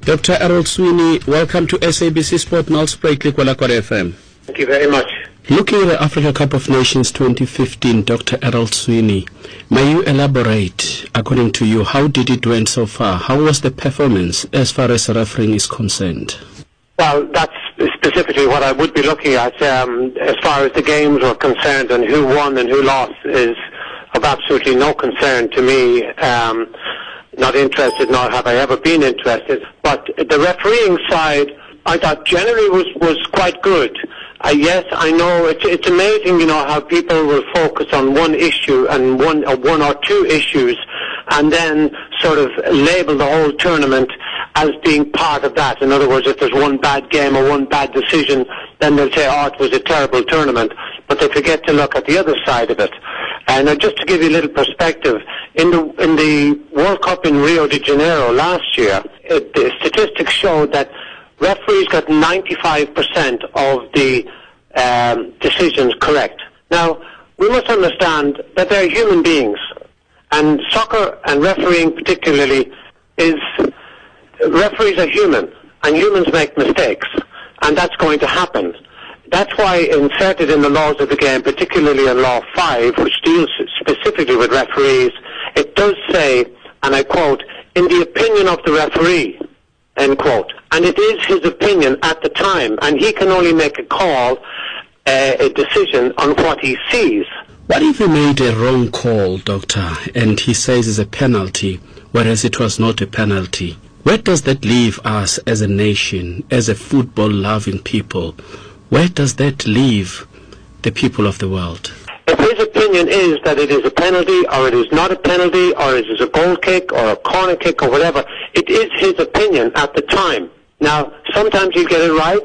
Dr. Errol Sweeney, welcome to SABC Sport Nelspruit Ligwalagwala FM. Thank you very much. Looking at the Africa Cup of Nations 2015, Dr. Errol Sweeney, may you elaborate, according to you, how did it went so far? How was the performance as far as refereeing is concerned? Well, that's specifically what I would be looking at. Um, as far as the games were concerned and who won and who lost is of absolutely no concern to me. Um, not interested, nor have I ever been interested. But the refereeing side, I thought generally was, was quite good. Uh, yes, I know it's, it's amazing, you know, how people will focus on one issue and one, uh, one or two issues and then sort of label the whole tournament as being part of that. In other words, if there's one bad game or one bad decision, then they'll say, oh, it was a terrible tournament. But they forget to look at the other side of it. And uh, just to give you a little perspective, in the in the World Cup in Rio de Janeiro last year, it, the statistics showed that referees got 95% of the um, decisions correct. Now, we must understand that they're human beings, and soccer and refereeing particularly is referees are human, and humans make mistakes, and that's going to happen. That's why inserted in the laws of the game, particularly in Law 5, which deals specifically with referees, it does say, and I quote, in the opinion of the referee, end quote. And it is his opinion at the time, and he can only make a call, uh, a decision on what he sees. What if he made a wrong call, Doctor, and he says it's a penalty, whereas it was not a penalty? Where does that leave us as a nation, as a football loving people? Where does that leave the people of the world? If his opinion is that it is a penalty, or it is not a penalty, or it is a goal kick, or a corner kick, or whatever, it is his opinion at the time. Now, sometimes he'll get it right,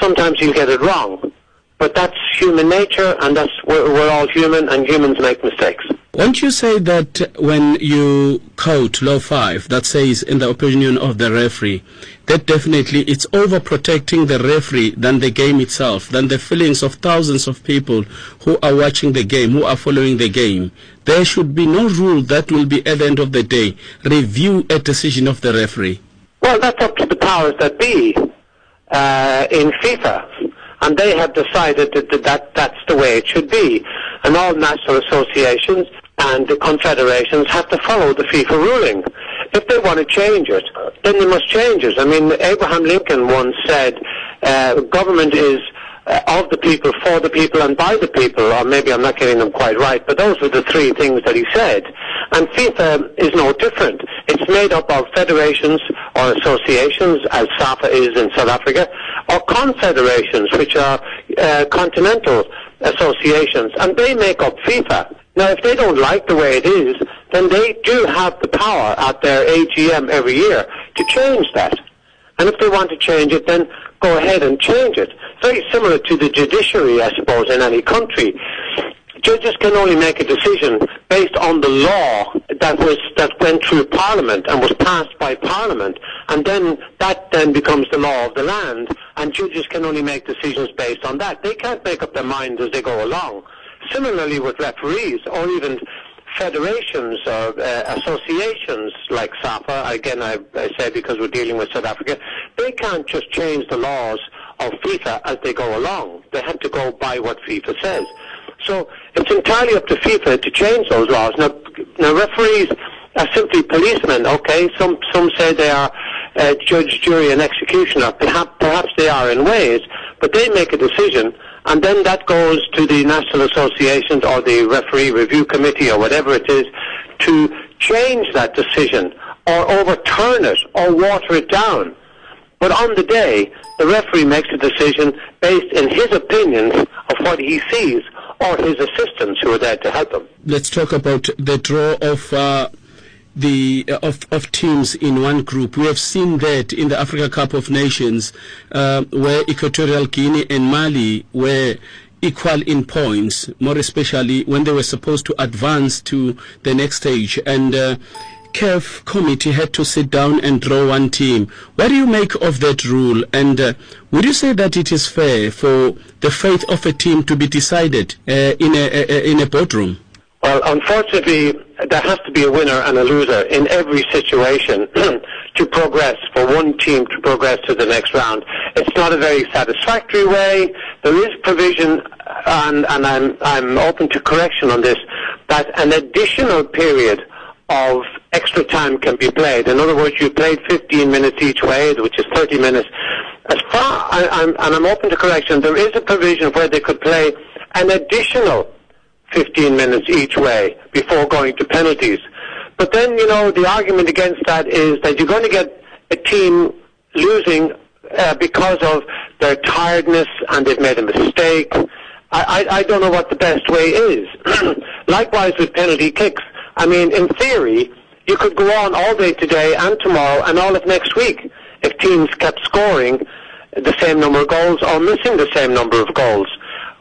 sometimes he'll get it wrong. But that's human nature, and that's we're, we're all human, and humans make mistakes. Won't you say that when you quote Law 5 that says, in the opinion of the referee, that definitely it's overprotecting the referee than the game itself, than the feelings of thousands of people who are watching the game, who are following the game. There should be no rule that will be at the end of the day review a decision of the referee. Well, that's up to the powers that be uh, in FIFA. And they have decided that, that, that that's the way it should be. And all national associations and the confederations have to follow the FIFA ruling. If they want to change it, then they must change it. I mean, Abraham Lincoln once said, uh, government is uh, of the people, for the people, and by the people, or maybe I'm not getting them quite right, but those were the three things that he said. And FIFA is no different. It's made up of federations or associations, as SAFA is in South Africa, or confederations, which are uh, continental associations, and they make up FIFA. Now, if they don't like the way it is, then they do have the power at their AGM every year to change that. And if they want to change it, then go ahead and change it. Very similar to the judiciary, I suppose, in any country. Judges can only make a decision based on the law that was that went through Parliament and was passed by Parliament, and then that then becomes the law of the land. And judges can only make decisions based on that. They can't make up their minds as they go along. Similarly with referees or even federations or uh, associations like SAFA, again I, I say because we're dealing with South Africa, they can't just change the laws of FIFA as they go along. They have to go by what FIFA says. So it's entirely up to FIFA to change those laws. Now, now referees are simply policemen, okay? Some, some say they are uh, judge, jury and executioner. Perhaps, perhaps they are in ways, but they make a decision and then that goes to the national associations or the referee review committee or whatever it is to change that decision or overturn it or water it down. But on the day, the referee makes a decision based in his opinions of what he sees or his assistants who are there to help him. Let's talk about the draw of uh, the uh, of, of teams in one group. We have seen that in the Africa Cup of Nations, uh, where Equatorial Guinea and Mali were equal in points, more especially when they were supposed to advance to the next stage. And uh, CAF committee had to sit down and draw one team. What do you make of that rule? And uh, would you say that it is fair for the fate of a team to be decided uh, in a, a in a boardroom? Well, unfortunately, there has to be a winner and a loser in every situation to progress, for one team to progress to the next round. It's not a very satisfactory way. There is provision, and, and I'm, I'm open to correction on this, that an additional period of extra time can be played. In other words, you played 15 minutes each way, which is 30 minutes. As far, I, I'm, and I'm open to correction, there is a provision where they could play an additional 15 minutes each way before going to penalties. But then, you know, the argument against that is that you're going to get a team losing uh, because of their tiredness and they've made a mistake. I, I, I don't know what the best way is. Likewise with penalty kicks. I mean, in theory, you could go on all day today and tomorrow and all of next week if teams kept scoring the same number of goals or missing the same number of goals.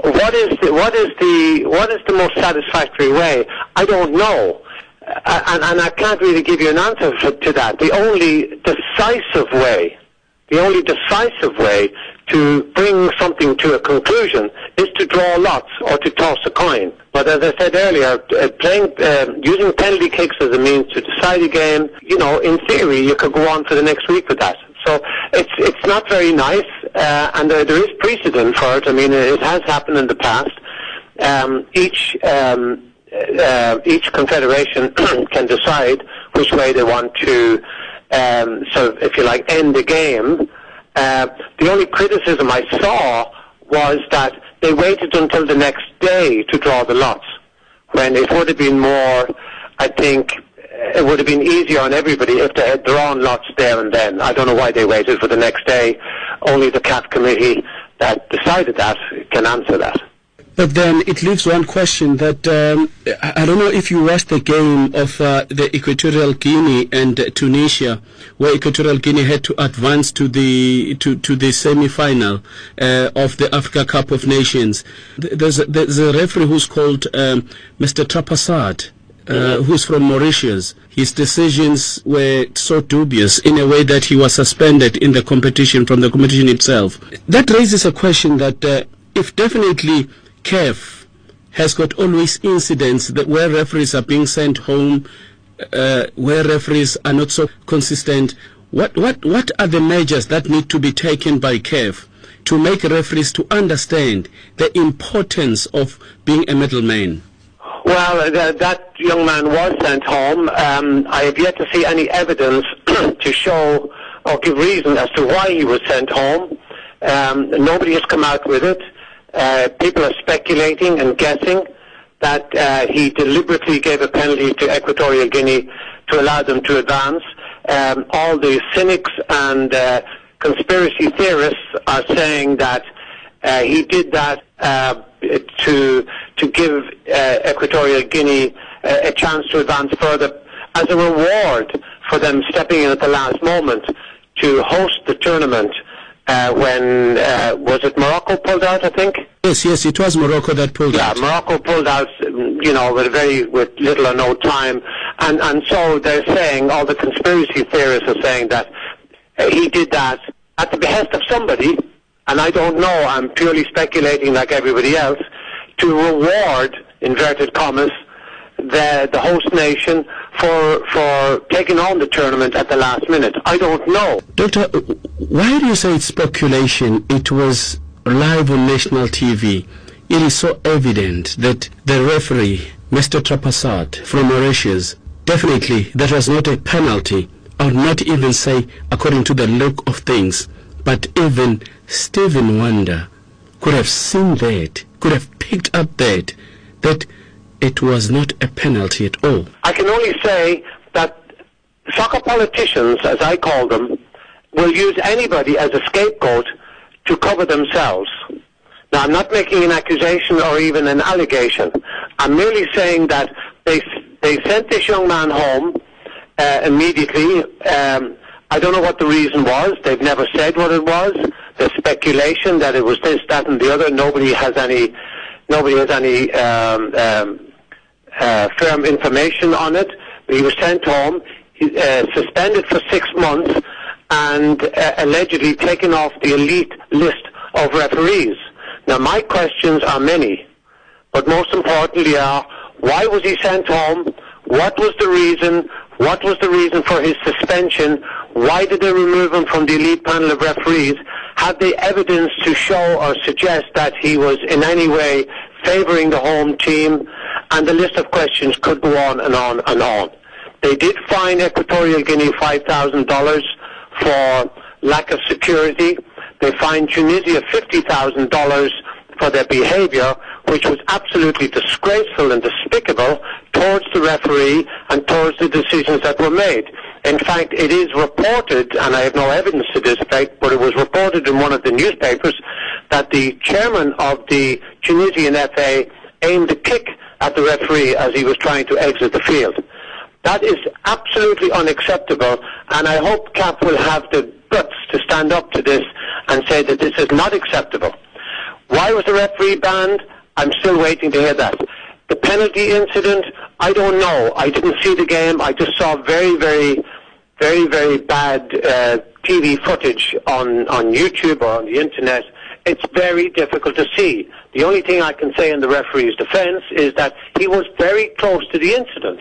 What is the, what is the what is the most satisfactory way? I don't know, uh, and, and I can't really give you an answer to that. The only decisive way, the only decisive way to bring something to a conclusion is to draw lots or to toss a coin. But as I said earlier, uh, playing uh, using penalty kicks as a means to decide a game, you know, in theory, you could go on for the next week with that. So it's it's not very nice, uh, and there, there is precedent for it. I mean, it has happened in the past. Um, each um, uh, each confederation can decide which way they want to, um, sort of, if you like, end the game. Uh, the only criticism I saw was that they waited until the next day to draw the lots, when it would have been more, I think, it would have been easier on everybody if they had drawn lots there and then. I don't know why they waited for the next day. Only the CAF committee that decided that can answer that. But then it leaves one question that um, I don't know if you watched the game of uh, the Equatorial Guinea and uh, Tunisia, where Equatorial Guinea had to advance to the to, to the semi-final uh, of the Africa Cup of Nations. There's a, there's a referee who's called um, Mr. Trapassard. Uh, who's from Mauritius. His decisions were so dubious in a way that he was suspended in the competition from the competition itself. That raises a question that uh, if definitely CAF has got always incidents that where referees are being sent home, uh, where referees are not so consistent. What, what, what are the measures that need to be taken by CAF to make referees to understand the importance of being a middleman? Well, th- that young man was sent home. Um, I have yet to see any evidence to show or give reason as to why he was sent home. Um, nobody has come out with it. Uh, people are speculating and guessing that uh, he deliberately gave a penalty to Equatorial Guinea to allow them to advance. Um, all the cynics and uh, conspiracy theorists are saying that uh, he did that uh, to to give uh, Equatorial Guinea uh, a chance to advance further as a reward for them stepping in at the last moment to host the tournament uh, when uh, was it Morocco pulled out? I think. Yes, yes, it was Morocco that pulled Yeah, out. Yeah, Morocco pulled out, you know, with very with little or no time, and and so they're saying all the conspiracy theorists are saying that uh, he did that at the behest of somebody, and I don't know. I'm purely speculating, like everybody else, to reward inverted commas the the host nation for for taking on the tournament at the last minute. I don't know. Doctor, why do you say it's speculation? It was live on national TV. It is so evident that the referee, Mr. Trapassard from Mauritius, definitely that was not a penalty. I would not even say according to the look of things, but even Stephen Wonder could have seen that, could have picked up that, that it was not a penalty at all. I can only say that soccer politicians, as I call them, will use anybody as a scapegoat to cover themselves. Now, I'm not making an accusation or even an allegation. I'm merely saying that they they sent this young man home uh, immediately. Um, I don't know what the reason was. They've never said what it was. There's speculation that it was this, that, and the other. Nobody has any nobody has any um, um, uh, firm information on it. He was sent home, he, uh, suspended for six months, and uh, allegedly taken off the elite list of referees. Now, my questions are many, but most importantly are, why was he sent home? What was the reason? What was the reason for his suspension? Why did they remove him from the elite panel of referees? Had they evidence to show or suggest that he was in any way favouring the home team? And the list of questions could go on and on and on. They did fine Equatorial Guinea $5,000 for lack of security. They fined Tunisia $50,000 for their behaviour, which was absolutely disgraceful and despicable towards the referee and towards the decisions that were made. In fact, it is reported, and I have no evidence to this effect, but it was reported in one of the newspapers that the chairman of the Tunisian FA aimed a kick at the referee as he was trying to exit the field. That is absolutely unacceptable, and I hope CAF will have the guts to stand up to this and say that this is not acceptable. Why was the referee banned? I'm still waiting to hear that. The penalty incident, I don't know. I didn't see the game. I just saw very, very, very, very bad uh, TV footage on, on YouTube or on the internet. It's very difficult to see. The only thing I can say in the referee's defence is that he was very close to the incident.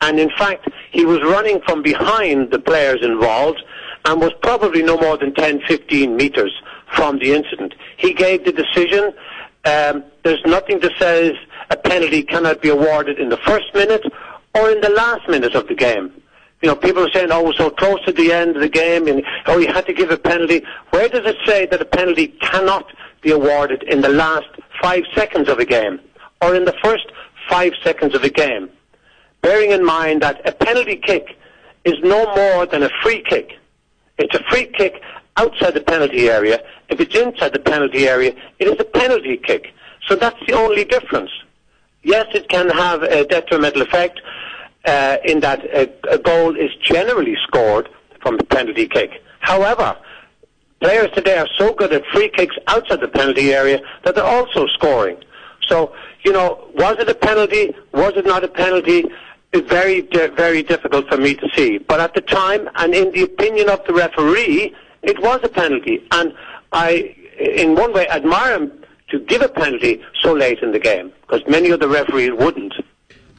And in fact, he was running from behind the players involved and was probably no more than 10, 15 metres from the incident. He gave the decision. Um, there's nothing that says a penalty cannot be awarded in the first minute or in the last minute of the game. You know, people are saying, oh, we're so close to the end of the game, and oh, you had to give a penalty. Where does it say that a penalty cannot be awarded in the last five seconds of a game or in the first five seconds of a game? Bearing in mind that a penalty kick is no more than a free kick. It's a free kick outside the penalty area. If it's inside the penalty area, it is a penalty kick. So that's the only difference. Yes, it can have a detrimental effect uh, in that a, a goal is generally scored from a penalty kick. However, players today are so good at free kicks outside the penalty area that they're also scoring. So, you know, was it a penalty? Was it not a penalty? It's very, very difficult for me to see. But at the time, and in the opinion of the referee, it was a penalty. And I, in one way, admire him to give a penalty so late in the game, because many of the referees wouldn't.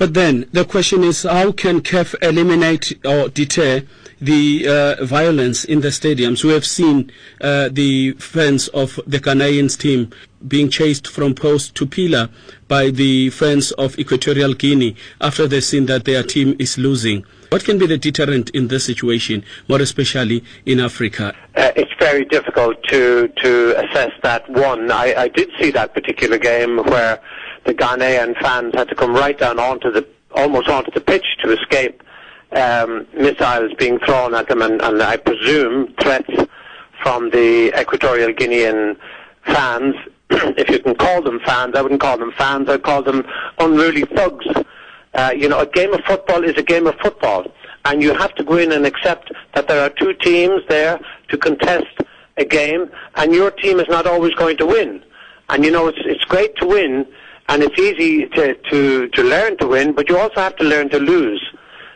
But then the question is, how can CAF eliminate or deter the uh, violence in the stadiums? We have seen uh, the fans of the Ghanaians team being chased from post to pillar by the fans of Equatorial Guinea after they've seen that their team is losing. What can be the deterrent in this situation, more especially in Africa? Uh, it's very difficult to to assess that. One, I, I did see that particular game where the Ghanaian fans had to come right down onto the almost onto the pitch to escape um, missiles being thrown at them, and, and I presume threats from the Equatorial Guinean fans. if you can call them fans, I wouldn't call them fans. I'd call them unruly thugs. Uh, you know, a game of football is a game of football, and you have to go in and accept that there are two teams there to contest a game, and your team is not always going to win. And you know, it's it's great to win, and it's easy to, to, to learn to win, but you also have to learn to lose.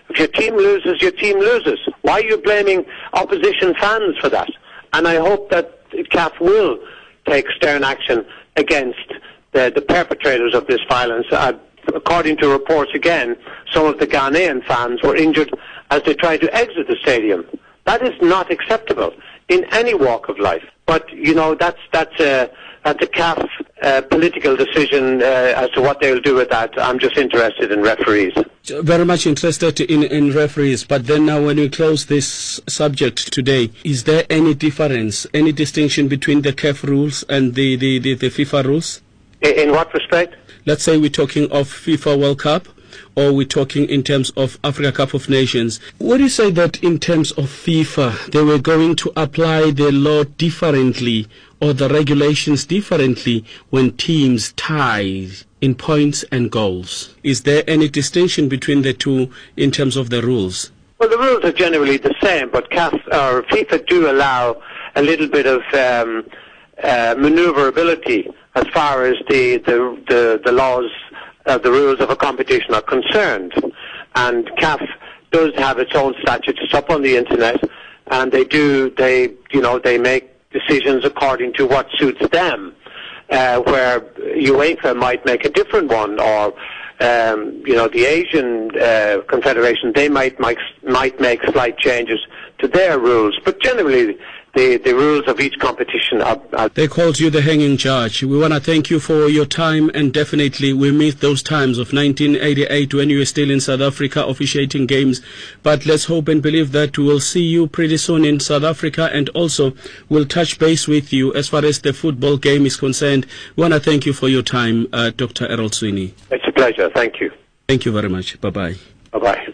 If your team loses, your team loses. Why are you blaming opposition fans for that? And I hope that CAF will take stern action against the, the perpetrators of this violence. Uh, according to reports again, some of the Ghanaian fans were injured as they tried to exit the stadium. That is not acceptable in any walk of life. But, you know, that's, that's a, that's the CAF uh, political decision uh, as to what they'll do with that. I'm just interested in referees. Very much interested in, in referees. But then now, when we close this subject today, is there any difference, any distinction between the CAF rules and the, the, the, the FIFA rules? In, in what respect? Let's say we're talking of FIFA World Cup or we're talking in terms of Africa Cup of Nations. Would you say that in terms of FIFA, they were going to apply the law differently or the regulations differently when teams tie in points and goals? Is there any distinction between the two in terms of the rules? Well, the rules are generally the same, but CAF or FIFA do allow a little bit of um, uh, manoeuvrability as far as the, the, the, the laws uh, the rules of a competition are concerned. And CAF does have its own statutes. Up on the internet, and they do they you know they make decisions according to what suits them. Uh, where UEFA might make a different one, or um, you know, the Asian uh, Confederation, they might, might might make slight changes to their rules, but generally the, the rules of each competition are, are They called you the hanging judge. We want to thank you for your time and definitely we miss those times of 1988 when you were still in South Africa officiating games. But let's hope and believe that we'll see you pretty soon in South Africa and also we'll touch base with you as far as the football game is concerned. We want to thank you for your time, uh, Dr. Errol Sweeney. It's a pleasure. Thank you. Thank you very much. Bye bye. Bye bye.